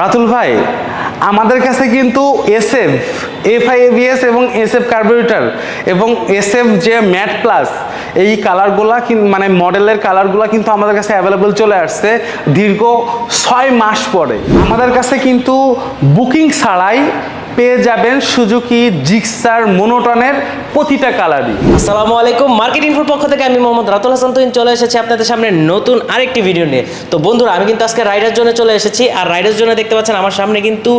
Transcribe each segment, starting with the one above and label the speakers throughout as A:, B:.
A: রাতুল ভাই, আমাদের কাছে কিন্তু এসএফ এফআইএবিএস এবং এসএফ কার্বোরেটার এবং এসএফ যে ম্যাট প্লাস এই কালারগুলা মানে মডেলের কালারগুলা কিন্তু আমাদের কাছে অ্যাভেলেবেল চলে আসছে দীর্ঘ ছয় মাস পরে। আমাদের কাছে কিন্তু বুকিং ছাড়াই পেয়ে যাবেন সুজুকি জিক্সার মোনোটনের প্রতিটা কালারই।
B: আসসালামু আলাইকুম, মার্কেট ইনফোর পক্ষ থেকে আমি মোহাম্মদ রাতুল হাসান। তুহিন চলে এসেছি আপনাদের সামনে নতুন আরেকটি ভিডিও নিয়ে। তো বন্ধুরা, আমি কিন্তু আজকে রাইডার জন্য চলে এসেছি। আর রাইডার জন্য দেখতে পাচ্ছেন আমার সামনে কিন্তু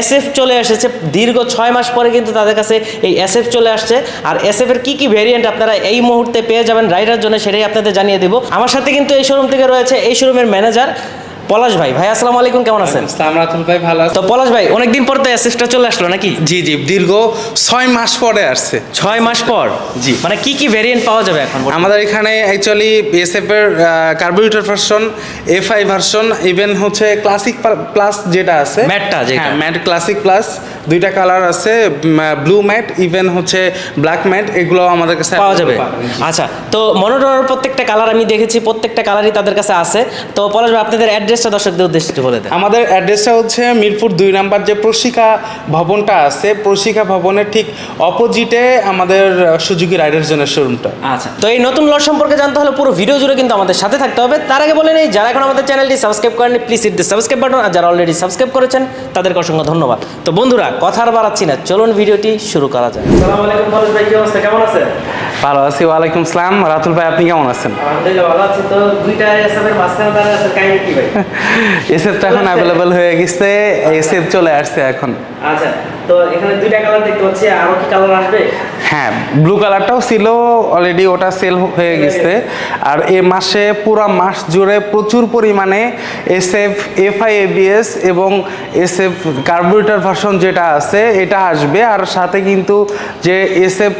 B: এসএফ চলে এসেছে। দীর্ঘ ছয় মাস পরে কিন্তু তাদের কাছে এই এসএফ চলে আসছে। আর এসএফ এর কী কি ভেরিয়েন্ট আপনারা এই মুহূর্তে পেয়ে যাবেন রাইডার জন্য সেটাই আপনাদের জানিয়ে দেবো। আমার সাথে কিন্তু এই শোরুম থেকে রয়েছে এই শোরুমের ম্যানেজার পলাশ ভাই ভাই আসসালামু আলাইকুম কেমন আছেন?
A: ইসলাম রাতুল ভাই ভালো আছেন?
B: তো পলাশ ভাই অনেকদিন পর তো এসএফটা চলে আসলো নাকি?
A: জি জি দীর্ঘ ছয় মাস পরে আসছে।
B: ছয় মাস পর?
A: জি।
B: মানে কি কি ভেরিয়েন্ট পাওয়া যাবে এখন
A: আমাদের এখানে অ্যাকচুয়ালি এসএফ এর carburettor version FI version even হচ্ছে ক্লাসিক প্লাস যেটা আছে।
B: ম্যাটটা যেটা।
A: হ্যাঁ ম্যাট ক্লাসিক প্লাস দুইটা কালার আছে ব্লু ম্যাট ইভেন হচ্ছে ব্ল্যাক ম্যাট এগুলো আমাদের কাছে
B: পাওয়া যাবে। আচ্ছা তো মনোটনের প্রত্যেকটা কালার আমি দেখেছি প্রত্যেকটা কালারই তাদের কাছে আছে। তো পলাশ ভাই আপনাদের অ্যাড্রেসটা দর্শকদের উদ্দেশ্যে একটু বলে দেন।
A: আমাদের অ্যাড্রেসটা হচ্ছে মিরপুর দুই নাম্বার যে প্রশিকা ভবনটা আছে প্রশিকা ভবনের ঠিক অপোজিটে আমাদের সুজুকি রাইডার জোনের শোরুমটা।
B: আচ্ছা তো এই নতুন লট সম্পর্কে জানতে হলে পুরো ভিডিও জুড়ে কিন্তু আমাদের সাথে থাকতে হবে। তার আগে বলে নেই যারা এখন আমাদের চ্যানেলটি সাবস্ক্রাইব করেনি please hit the subscribe button আর যারা অলরেডি সাবস্ক্রাইব করেছেন তাদেরকে অসংখ্য ধন্যবাদ। তো বন্ধুরা কথা আর বাড়াচ্ছি না চলুন ভিডিওটি শুরু করা যায় আসসালামু আলাইকুম ভাই কি অবস্থা? কেমন আছেন?
A: ভালো আছি ওয়ালাইকুম আসসালাম রাতুল ভাই আপনি কেমন আছেন? এসএফ তো। এখন অ্যাভেলেবল হয়ে গেছে এসএফ চলে আসছে এখন।
B: আচ্ছা তো এখানে দুইটা কালার দেখতে পাচ্ছি আরও কি কালার আসবে?
A: হ্যাঁ ব্লু কালারটাও ছিল অলরেডি ওটা সেল হয়ে গেছে। আর এ মাসে পুরো মাস জুড়ে প্রচুর পরিমাণে এসএফ এফআই এবিএস এবং এসএফ কার্বোরেটর ভার্সন যেটা আছে এটা আসবে। আর সাথে কিন্তু যে এসএফ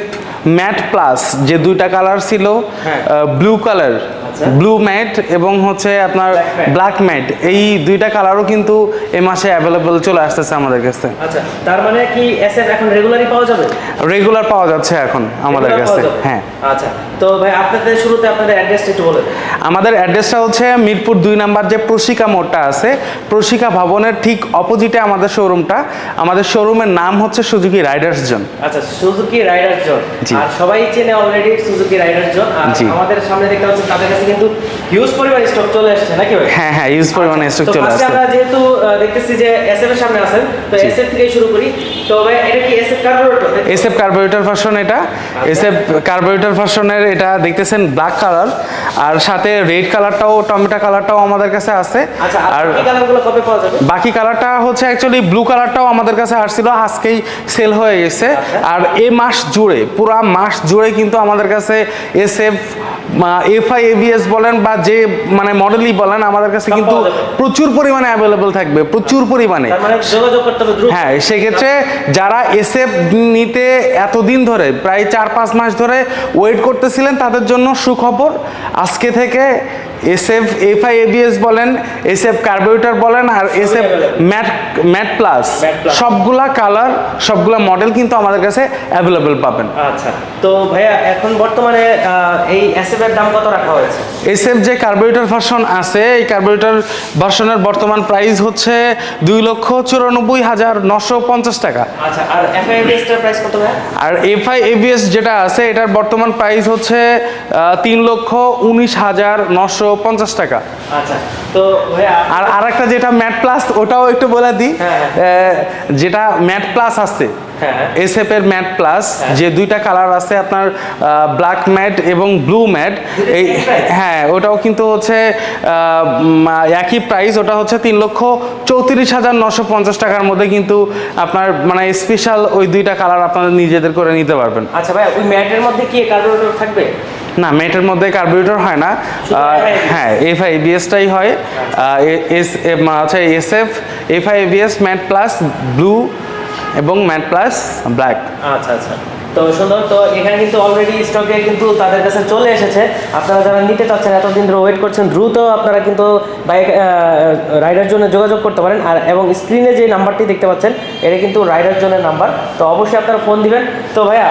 A: ম্যাট প্লাস যে দুইটা কালার ছিল
B: হ্যাঁ।
A: ব্লু কালার
B: আচ্ছা।
A: ব্লু ম্যাট এবং হচ্ছে আপনার ব্ল্যাক ম্যাট এই দুইটা কালারও কিন্তু এ মাসে অ্যাভেলেবল চলে আসতেছে আমাদের কাছে।
B: আচ্ছা তার মানে কি এসএফ এখন রেগুলারই পাওয়া যাবে?
A: রেগুলার পাওয়া যাচ্ছে এখন আমাদের কাছে হ্যাঁ।
B: আচ্ছা তো ভাই আপনাদের শুরুতে আপনাদের অ্যাড্রেসটা একটু বলে দিন।
A: আমাদের অ্যাড্রেসটা হচ্ছে মিরপুর দুই নাম্বার যে প্রশিকা মোড়টা আছে প্রশিকা ভবনের ঠিক অপোজিটে আমাদের শোরুমটা আমাদের শোরুমের নাম হচ্ছে সুজুকি রাইডার্স জোন
B: আচ্ছা সুজুকি রাইডার্স জোন আর সবাই চেনে অলরেডি সুজুকি রাইডার জোন আর আমাদের সামনে দেখতে পাচ্ছেন তাদের কাছে কিন্তু হিউজ পরিমাণ স্টক চলে আসছে নাকি ভাই?
A: হ্যাঁ হ্যাঁ ইউজ পরিমাণে স্টক চলে আসছে।
B: আমরা যেহেতু দেখতেছি যে এসএফ এর সামনে আছেন তো এসএফ থেকে শুরু করি। তো ভাই এটা কি SF carburettor
A: SF carburettor version এটা। এসএফ কার্বোরেটর ভার্সনের এটা দেখতেছেন ব্ল্যাক কালার আর সাথে রেড কালারটাও টমেটো কালারটাও আমাদের কাছে আছে।
B: আচ্ছা আর
A: বাকি কালারটা হচ্ছে অ্যাকচুয়ালি ব্লু কালারটাও আমাদের কাছে আসছিল আজকেই সেল হয়ে গেছে।
B: আচ্ছা।
A: আর এ মাস জুড়ে পুরা মাস জুড়ে কিন্তু আমাদের কাছে এস এফ এফআই এবিএস বলেন বা যে মানে মডেলই বলেন আমাদের কাছে কিন্তু প্রচুর পরিমাণে অ্যাভেলেবল থাকবে প্রচুর পরিমাণে।
B: মানে
A: হ্যাঁ সেক্ষেত্রে যারা এসএফ নিতে এতদিন ধরে প্রায় চার পাঁচ মাস ধরে ওয়েট করতেছিলেন তাদের জন্য সুখবর। আজকে থেকে এসএফ এফআই এবিএস বলেন এসএফ কার্বোরেটর বলেন আর এসএফ ম্যাট ম্যাট প্লাস সবগুলা কালার সবগুলা মডেল কিন্তু আমাদের কাছে অ্যাভেলেবল পাবেন।
B: আচ্ছা তো ভাইয়া এখন বর্তমানে এই এসএফ এর দাম কত রাখা হয়েছে?
A: এসএফ যে কার্বোরেটর ভার্সন আছে এই কার্বোরেটর ভার্সনের বর্তমান প্রাইস হচ্ছে দুই লক্ষ চুরানব্বই হাজার নশো পঞ্চাশ টাকা।
B: আচ্ছা আর এফআইএস এর প্রাইস কত
A: আর এফআই এবিএস যেটা আছে এটার বর্তমান প্রাইস হচ্ছে তিন লক্ষ উনিশ হাজার নশো পঞ্চাশ টাকা।
B: আচ্ছা তো
A: আর আরেকটা যেটা ম্যাট প্লাস ওটাও একটু বলে দিই
B: হ্যাঁ,
A: যেটা ম্যাট প্লাস আছে
B: হ্যাঁ।
A: এসএফ এর ম্যাট প্লাস যে দুইটা কালার আছে আপনার ব্ল্যাক ম্যাট এবং ব্লু ম্যাট এই হ্যাঁ ওটাও কিন্তু হচ্ছে একই প্রাইস ওটা হচ্ছে তিন লক্ষ চৌত্রিশ হাজার নশো পঞ্চাশ টাকার মধ্যে কিন্তু আপনার মানে স্পেশাল ওই দুইটা কালার আপনারা নিজেদের করে নিতে পারবেন।
B: আচ্ছা ভাইয়া ওই ম্যাটের মধ্যে কি কার্বোরেটর থাকবে?
A: না মেটের মধ্যে কার্বোরেটর হয় না। হ্যাঁ এফ আই বিএসটাই হয়। এস আচ্ছা S F F I BS matte plus blue এবং ম্যাট প্লাস ব্ল্যাক।
B: আচ্ছা আচ্ছা। তো সুন্দর, তো এখানে কিন্তু অলরেডি স্টকে কিন্তু তাদের কাছে চলে এসেছে। আপনারা যারা নিতে চাচ্ছেন, এতদিন ধরে ওয়েট করছেন, দ্রুত আপনারা কিন্তু বাইক রাইডার জন্য যোগাযোগ করতে পারেন। আর এবং স্ক্রিনে যে নাম্বারটি দেখতে পাচ্ছেন এটা কিন্তু রাইডার জন্য নাম্বার তো অবশ্যই আপনারা ফোন দিবেন। তো ভাইয়া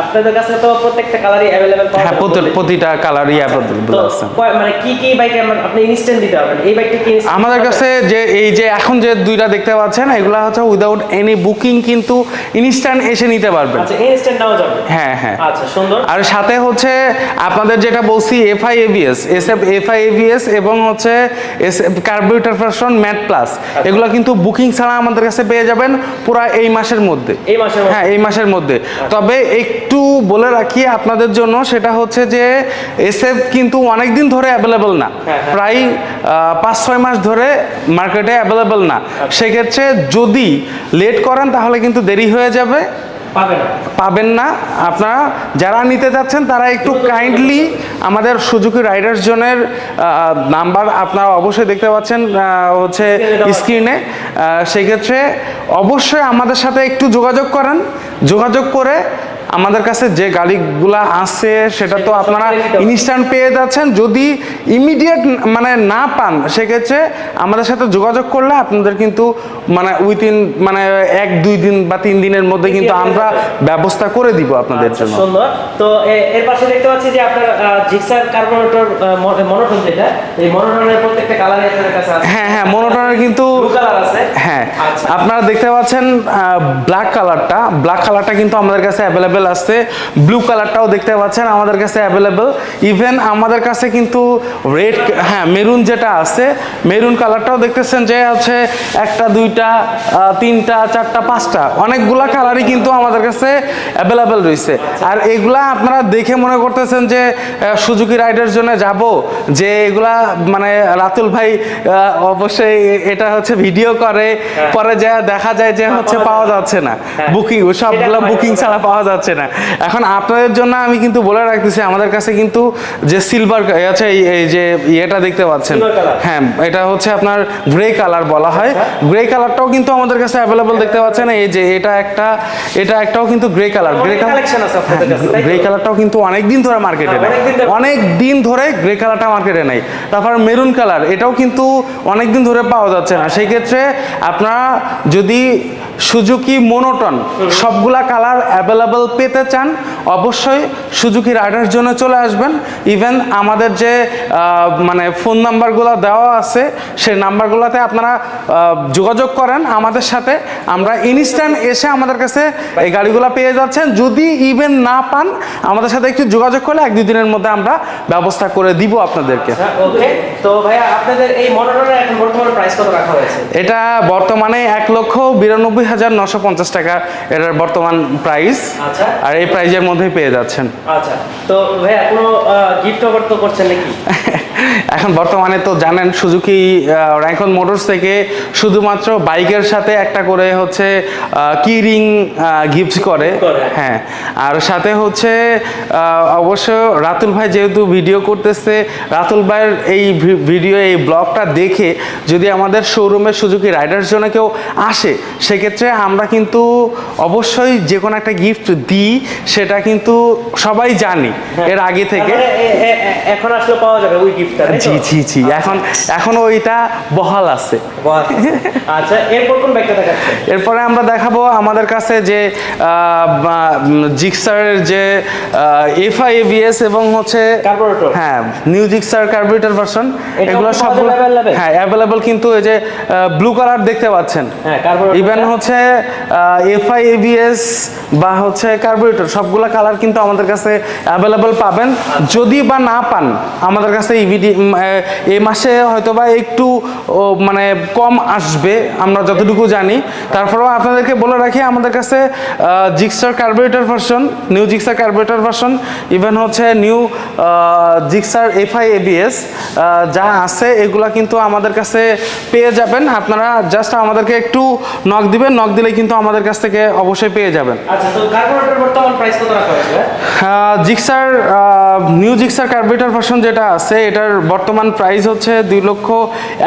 B: আপনাদের কাছে তো প্রত্যেকটা কালারই অ্যাভেলেবেল
A: হ্যাঁ প্রতি- প্রতিটা কালারই অ্যাভেলেবল আছে।
B: মানে কি কি বাইকে আপনি ইনস্ট্যান্ট দিতে পারবেন? এই বাইকটা কি
A: আমাদের কাছে যে এই যে এখন যে দুইটা দেখতে পাচ্ছেন এগুলো হচ্ছে উইদাউট এনি বুকিং কিন্তু ইনস্ট্যান্ট এসে নিতে পারবেন?
B: আচ্ছা ইনস্ট্যান্ট নেওয়া যাবে?
A: হ্যাঁ হ্যাঁ।
B: আচ্ছা সুন্দর।
A: আর সাথে হচ্ছে আপনাদের যেটা বলছি FI ABS S F FI ABS এবং হচ্ছে S carburettor version matte plus এগুলো কিন্তু বুকিং ছাড়া আমাদের কাছে পেয়ে যাবেন পুরো এই মাসের মধ্যে।
B: এই মাসের
A: হ্যাঁ এই মাসের মধ্যে। তবে একটু বলে রাখি আপনাদের জন্য সেটা হচ্ছে যে এসএফ কিন্তু অনেক দিন ধরে অ্যাভেলেবল না।
B: হ্যাঁ, হ্যাঁ।
A: প্রায় পাঁচ ছয় মাস ধরে মার্কেটে অ্যাভেলেবল না। সেক্ষেত্রে যদি লেট করেন তাহলে কিন্তু দেরি হয়ে যাবে। পাবেন না। আপনারা যারা নিতে যাচ্ছেন, তারা একটু কাইন্ডলি আমাদের সুজুকি রাইডার্স জনের নাম্বার আপনারা অবশ্যই দেখতে পাচ্ছেন হচ্ছে স্ক্রিনে সেক্ষেত্রে অবশ্যই আমাদের সাথে একটু যোগাযোগ করেন। যোগাযোগ করে আমাদের কাছে যে গাড়িগুলা আছে সেটা তো আপনারা ইনস্ট্যান্ট পেয়ে যাচ্ছেন। যদি ইমিডিয়েট মানে না পান সেক্ষেত্রে আমাদের সাথে যোগাযোগ করলে আপনাদের কিন্তু মানে উইথিন মানে এক দুই দিন বা তিন দিনের মধ্যে কিন্তু আমরা ব্যবস্থা করে দিব আপনাদের
B: আচ্ছা,
A: জন্য।
B: সুন্দর। তো এর পাশে দেখতে পাচ্ছি যে আপনার জিক্সার কার্বোরেটর মনোটন যেটা এই মনোটনের প্রত্যেকটা আপনাদের কাছে আছে।
A: হ্যাঁ হ্যাঁ মনোটনের কিন্তু
B: কালার আছে।
A: হ্যাঁ
B: আচ্ছা।
A: আপনারা দেখতে পাচ্ছেন ব্ল্যাক কালারটা ব্ল্যাক কালারটা কিন্তু আমাদের কাছে অ্যাভেলেবেল আছে। ব্লু কালারটাও দেখতে পাচ্ছেন আমাদের কাছে অ্যাভেলেবেল। ইভেন আমাদের কাছে কিন্তু রেড হ্যাঁ মেরুন যেটা আছে মেরুন কালারটাও দেখতেছেন যে হচ্ছে একটা দুইটা তিনটা চারটা পাঁচটা। অনেকগুলা কালারই কিন্তু আমাদের কাছে অ্যাভেলেবেল রয়েছে। আর এগুলা আপনারা দেখে মনে করতেছেন যে সুজুকি রাইডের জন্য যাব যে এগুলা মানে রাতুল ভাই অবশ্যই এটা হচ্ছে ভিডিও করে পরে যা দেখা যায় যে হচ্ছে পাওয়া যাচ্ছে না।
B: হ্যাঁ।
A: বুকিং সবগুলো
B: সেটা
A: বুকিং ছাড়া পাওয়া যাচ্ছে না। এখন আপনাদের জন্য আমি কিন্তু বলে রাখতেছি আমাদের কাছে কিন্তু যে সিলভার আছে এই- যে ইয়েটা দেখতে পাচ্ছেন। হ্যাঁ এটা হচ্ছে আপনার গ্রে কালার বলা হয়। গ্রে কালারটাও কিন্তু আমাদের কাছে অ্যাভেলেবল দেখতে পাচ্ছেন। এই যে এটা একটা এটা একটাও কিন্তু গ্রে কালার গ্রে
B: কাছে,
A: গ্রে কালারটাও কিন্তু অনেক দিন ধরে মার্কেটে
B: হ্যাঁ,
A: নেই।
B: অনেক দিন ধরে-
A: অনেক দিন ধরে গ্রে কালারটা মার্কেটে নেই। তারপর মেরুন কালার এটাও কিন্তু অনেক দিন ধরে পাওয়া যাচ্ছে না। সেই ক্ষেত্রে আপনারা যদি সুজুকি মোনোটন সবগুলা কালার অ্যাভেলেবল পেতে চান অবশ্যই সুজুকি রাইডার জন্য চলে আসবেন। ইভেন আমাদের যে মানে ফোন নাম্বারগুলো দেওয়া আছে সেই নাম্বারগুলোতে আপনারা যোগাযোগ করেন আমাদের সাথে। আমরা ইনস্ট্যান্ট এসে আমাদের কাছে এই গাড়িগুলো পেয়ে যাচ্ছেন। যদি ইভেন না পান আমাদের সাথে একটু যোগাযোগ করলে এক দুই দিনের মধ্যে আমরা ব্যবস্থা করে দিব আপনাদেরকে।
B: ওকে তো ভাইয়া আপনাদের এই মনোটনের এখন বর্তমানে প্রাইস কত রাখা হয়েছে?
A: এটা বর্তমানে এক লক্ষ বিরানব্বই হাজার নশো পঞ্চাশ টাকা এটার বর্তমান প্রাইস
B: আচ্ছা।
A: আর এই প্রাইজের মধ্যেই পেয়ে যাচ্ছেন।
B: আচ্ছা। তো ভাই এখনও গিফট অফার তো করছেন নাকি?
A: এখন বর্তমানে তো জানেন সুজুকি র্যাঙ্কন মোটরস থেকে শুধুমাত্র বাইকের সাথে একটা করে হচ্ছে কি রিং গিফট করে। হ্যাঁ আর সাথে হচ্ছে অবশ্য রাতুল ভাই যেহেতু ভিডিও করতেছে রাতুল ভাইয়ের এই ভিডিও এই ব্লগটা দেখে যদি আমাদের শোরুমে সুজুকি রাইডার্স জন্য কেউ আসে সেক্ষেত্রে আমরা কিন্তু অবশ্যই যে কোনো একটা গিফট দিই সেটা কিন্তু সবাই জানি এর আগে থেকে।
B: এখন আসলে পাওয়া যাবে ওই গিফটটা
A: জি জি জি। এখন এখন ওইটা বহাল আছে।
B: আচ্ছা এরপর কোন ব্যাগটা দেখাচ্ছেন?
A: এরপরে আমরা দেখাবো আমাদের কাছে যে জিক্সারের যে এফআই এবিএস এবং হচ্ছে। হ্যাঁ নিউ জিক্সার কার্বোরেটর ভার্সন এগুলো
B: available?
A: হ্যাঁ অ্যাভেলেবল কিন্তু এই যে ব্লু কালার দেখতে পাচ্ছেন।
B: হ্যাঁ
A: ইভেন হচ্ছে এফআই এবিএস বা হচ্ছে কার্বোরেটর সবগুলো কালার কিন্তু আমাদের কাছে অ্যাভেলেবল পাবেন। যদি বা না পান আমাদের কাছে ইভিডি এই মাসে হয়তো বা একটু মানে কম আসবে আমরা যতটুকু জানি। তারপরেও আপনাদেরকে বলে রাখি আমাদের কাছে Gixxer carburettor version new Gixxer carburettor version even হচ্ছে নিউ জিক্সার এফআই এবিএস যা আছে এগুলা কিন্তু আমাদের কাছে পেয়ে যাবেন। আপনারা জাস্ট আমাদেরকে একটু নক দিবেন নক দিলে কিন্তু আমাদের কাছ থেকে অবশ্যই পেয়ে যাবেন। Gixxer new Gixxer carburettor version যেটা আছে এটার বর্তমান প্রাইস হচ্ছে দুই লক্ষ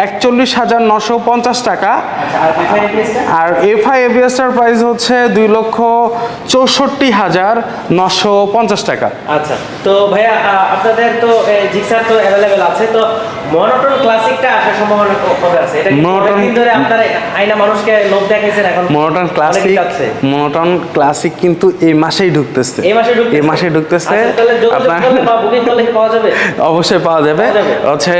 A: একচল্লিশ হাজার নশো পঞ্চাশ টাকা।
B: আর
A: এফআই এবিএসটার প্রাইস হচ্ছে দুই লক্ষ চৌষট্টি হাজার নশো পঞ্চাশ টাকা।
B: আচ্ছা তো ভাইয়া আপনাদের তো জিক্সার তো অ্যাভেলেবেল আছে, তো মনোটন ক্লাসিকটা আসার সম্ভাবনা কবে আছে। এটা অনেকদিন ধরে আপনারা আইনা মানুষকে লোভ দেখাইছেন এখন?
A: Monotone classic. মনোটন ক্লাসিক কিন্তু এই মাসেই ঢুকতেছে।
B: এই মাসে ঢুকতেছে?
A: এই মাসে ঢুকতেছে।
B: আচ্ছা, তাহলে যোগাযোগ
A: আপনার
B: বুকিং করলে পাওয়া যাবে?
A: অবশ্যই পাওয়া যাবে। হচ্ছে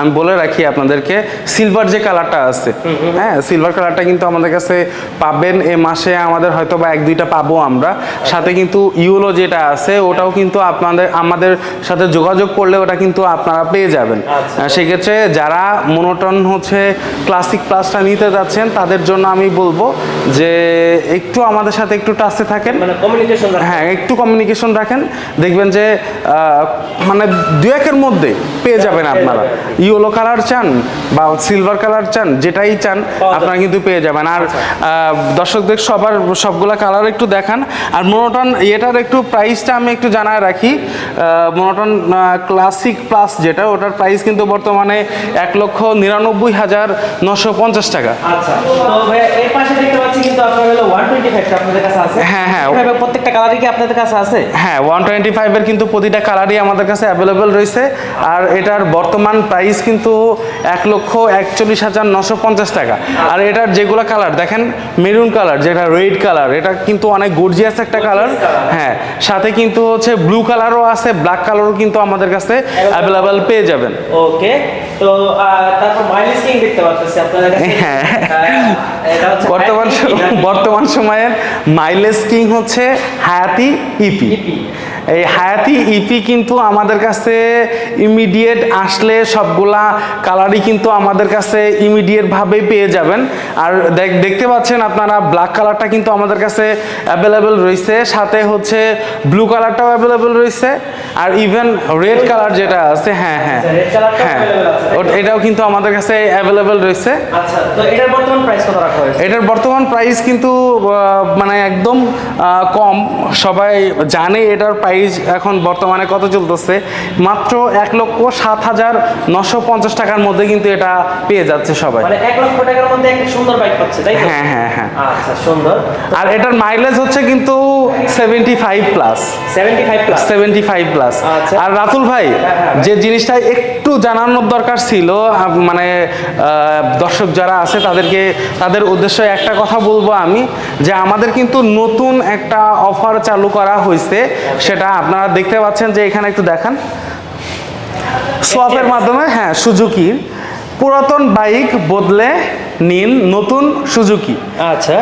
A: আমি বলে রাখি আপনাদেরকে সিলভার যে কালারটা আছে হ্যাঁ সিলভার কালারটা কিন্তু আমাদের কাছে পাবেন এ মাসে। আমাদের হয়তো বা এক দুইটা পাবো আমরা। সাথে কিন্তু ইউলো যেটা আছে ওটাও কিন্তু আপনাদের আমাদের সাথে যোগাযোগ করলে ওটা কিন্তু আপনারা পেয়ে যাবেন।
B: আচ্ছা।
A: সেক্ষেত্রে যারা মনোটন হচ্ছে ক্লাসিক প্লাসটা নিতে যাচ্ছেন তাদের জন্য আমি বলব যে একটু আমাদের সাথে একটু টাচে থাকেন।
B: মানে
A: হ্যাঁ একটু কমিউনিকেশন রাখেন। দেখবেন যে মানে দু একের মধ্যে পেয়ে যাবেন আপনারা। ইয়েলো কালার চান বা সিলভার কালার চান যেটাই চান আপনারা কিন্তু পেয়ে যাবেন। আর দর্শকদের সবার সবগুলা কালার একটু দেখান। আর মোনোটন এটার একটু প্রাইসটা আমি একটু জানায় রাখি। মোনোটন ক্লাসিক প্লাস যেটা ওটার প্রাইস কিন্তু বর্তমানে এক লক্ষ নিরানব্বই হাজার নশো পঞ্চাশ টাকা।
B: আচ্ছা তো ভাইয়া এর পাশে দেখতে পাচ্ছি কিন্তু আপনার হলো 125 টা আপনাদের কাছে আছে।
A: হ্যাঁ, হ্যাঁ।
B: প্রত্যেকটা কালারই কি আপনাদের কাছে আছে?
A: হ্যাঁ ওয়ান টোয়েন্টি ফাইভের কিন্তু প্রতিটা কালারই আমাদের কাছে অ্যাভেলেবেল রয়েছে। আর এটার বর্তমান প্রাইস কিন্তু এক লক্ষ একচল্লিশ হাজার নশো পঞ্চাশ টাকা। আর এটার যেগুলো কালার দেখেন মেরুন কালার যেটা রেড কালার এটা কিন্তু অনেক গর্জিয়াস একটা কালার হ্যাঁ সাথে কিন্তু হচ্ছে ব্লু কালারও আছে ব্ল্যাক কালারও কিন্তু আমাদের কাছে অ্যাভেলেবেল পেয়ে যাবেন।
B: ওকে তো তারপর মাইলেজ কিং দেখতে পাচ্ছি আপনাদের কাছে
A: হ্যাঁ। বর্তমান বর্তমান সময়ের মাইলেজ কিং হচ্ছে হায়াতি ইপি
B: ইপি।
A: এই হায়াতি ইপি কিন্তু আমাদের কাছে ইমিডিয়েট আসলে সবগুলা কালারই কিন্তু আমাদের কাছে ইমিডিয়েট ভাবে পেয়ে যাবেন। আর দেখ- দেখতে পাচ্ছেন আপনারা ব্ল্যাক কালারটা কিন্তু আমাদের কাছে অ্যাভেলেবেল রয়েছে সাথে হচ্ছে ব্লু কালারটাও অ্যাভেলেবেল রয়েছে আর ইভেন রেড কালার যেটা আছে হ্যাঁ হ্যাঁ
B: আচ্ছা,
A: হ্যাঁ এটাও কিন্তু আমাদের কাছে অ্যাভেলেবেল রয়েছে।
B: আচ্ছা এটার বর্তমান প্রাইস
A: কিন্তু মানে একদম কম। সবাই জানে এটার প্রাইস এখন বর্তমানে কত চলতেছে? মাত্র এক লক্ষ সাত হাজার নশো পঞ্চাশ টাকার মধ্যে কিন্তু এটা পেয়ে যাচ্ছে সবাই।
B: মানে এক লক্ষ টাকার মধ্যে একটা সুন্দর বাইক পাচ্ছে তাই
A: হ্যাঁ হ্যাঁ হ্যাঁ।
B: আচ্ছা সুন্দর।
A: আর এটার মাইলেজ হচ্ছে কিন্তু seventy five plus
B: seventy five plus
A: seventy five plus. আর রাতুল ভাই
B: হ্যাঁ।
A: যে জিনিসটা একটু জানানোর দরকার ছিল মানে দর্শক যারা আছে তাদেরকে তাদের উদ্দেশ্যে একটা কথা বলব আমি যে আমাদের কিন্তু নতুন একটা অফার চালু করা হয়েছে সেটা আপনারা দেখতে পাচ্ছেন যে এখানে একটু দেখান। সোয়াপের মাধ্যমে হ্যাঁ সুজুকির পুরাতন বাইক বদলে নিন নতুন সুজুকি
B: আচ্ছা।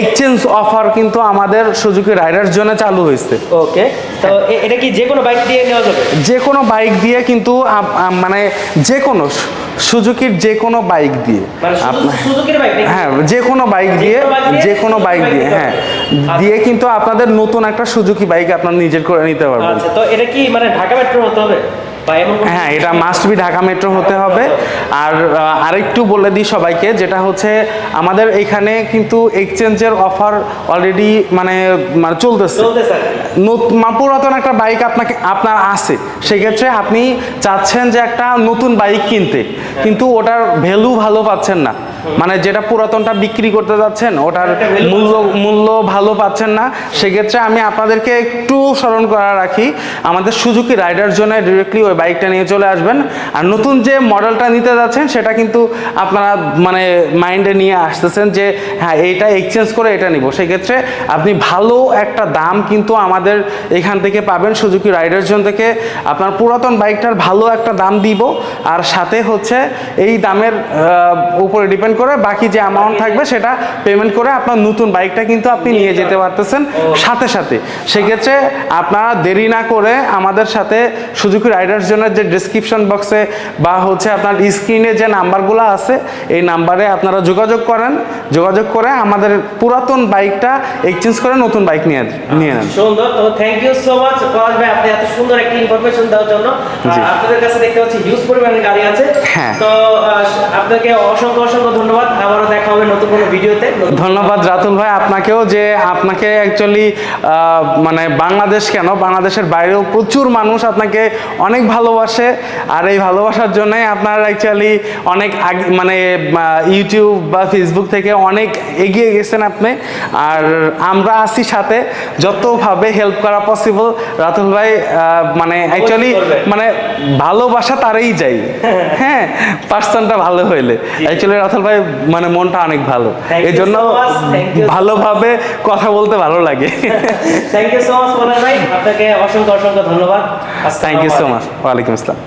A: এক্সচেঞ্জ অফার কিন্তু আমাদের সুজুকি রাইডার জন্য চালু হয়েছে।
B: ওকে তো এটা কি যে কোনো বাইক দিয়ে নেওয়া যাবে?
A: যে কোনো বাইক দিয়ে কিন্তু মানে যে কোনো সুজুকির যে কোনো বাইক দিয়ে আপনার
B: সুজুকির বাইক
A: হ্যাঁ যে কোনো বাইক দিয়ে যে কোনো বাইক দিয়ে হ্যাঁ। দিয়ে কিন্তু আপনাদের নতুন একটা সুজুকি বাইক আপনার নিজের করে নিতে পারবেন।
B: আচ্ছা তো এটা কি মানে ঢাকা মেট্রো হতে হবে?
A: হ্যাঁ এটা মাস্ট বি ঢাকা মেট্রো হতে হবে। আর আরেকটু বলে দিই সবাইকে যেটা হচ্ছে আমাদের এখানে কিন্তু এক্সচেঞ্জের অফার অলরেডি মানে মানে চলতেছে। পুরাতন একটা বাইক আপনাকে আপনার আছে। সেক্ষেত্রে আপনি চাচ্ছেন যে একটা নতুন বাইক কিনতে। কিন্তু ওটার ভ্যালু ভালো পাচ্ছেন না। মানে যেটা পুরাতনটা বিক্রি করতে যাচ্ছেন, ওটার মূল্য মূল্য ভালো পাচ্ছেন না, সেক্ষেত্রে আমি আপনাদেরকে একটু স্মরণ করা রাখি, আমাদের সুজুকি রাইডার জন্য ডিরেক্টলি ওই বাইকটা নিয়ে চলে আসবেন। আর নতুন যে মডেলটা নিতে যাচ্ছেন, সেটা কিন্তু আপনারা মানে মাইন্ডে নিয়ে আসতেছেন যে হ্যাঁ এইটা এক্সচেঞ্জ করে এটা নিব। সেক্ষেত্রে আপনি ভালো একটা দাম কিন্তু আমাদের এখান থেকে পাবেন সুজুকি রাইডার জোন থেকে। আপনার পুরাতন বাইকটার ভালো একটা দাম দিব। আর সাথে হচ্ছে এই দামের উপরে ডিপেন্ড করে বাকি যে অ্যামাউন্ট থাকবে সেটা পেমেন্ট করে আপনার নতুন বাইকটা কিন্তু আপনি নিয়ে যেতে পারতেছেন সাথে সাথে। সেক্ষেত্রে আপনারা দেরি না করে আমাদের সাথে সুজুকি রাইডার্স জন্য যে ডিসক্রিপশন বক্সে বা হচ্ছে আপনার স্ক্রিনে যে নাম্বারগুলো আছে এই নাম্বারে আপনারা যোগাযোগ করেন। যোগাযোগ করে আমাদের পুরাতন বাইকটা এক্সচেঞ্জ করে নতুন বাইক নিয়ে নিয়ে নেন।
B: সুন্দর তো thank you so much Palash ভাই আপনি এত সুন্দর একটা ইনফরমেশন দেওয়ার জন্য। আপনাদের কাছে দেখতে পাচ্ছি হিউজ পরিমাণে গাড়ি আছে।
A: হ্যাঁ।
B: তো আপনাকে অসংখ্য অসংখ্য ধন্যবাদ আবারও দেখা হবে নতুন কোনো ভিডিওতে।
A: ধন্যবাদ রাতুল ভাই আপনাকেও যে আপনাকে অ্যাকচুয়ালি মানে বাংলাদেশ কেন? বাংলাদেশের বাইরেও প্রচুর মানুষ আপনাকে অনেক ভালোবাসে। আর এই ভালোবাসার জন্যই আপনার অ্যাকচুয়ালি অনেক মানে ইউটিউব বা ফেসবুক থেকে অনেক এগিয়ে গেছেন আপনি। আর আমরা আছি সাথে যতভাবে হেল্প করা পসিবল রাতুল ভাই মানে অ্যাকচুয়ালি মানে ভালোবাসা তারই যাই হ্যাঁ পার্সনটা ভালো হইলে। অ্যাকচুয়ালি রাতুল ভাই মানে মনটা অনেক ভালো। এই জন্য ভালোভাবে কথা বলতে ভালো লাগে।
B: থ্যাংক ইউ সো মাচ মনে ভাই। আপনাকে অসংখ্য অসংখ্য ধন্যবাদ।
A: থ্যাংক ইউ সো মাচ ওয়ালাইকুম আসসালাম।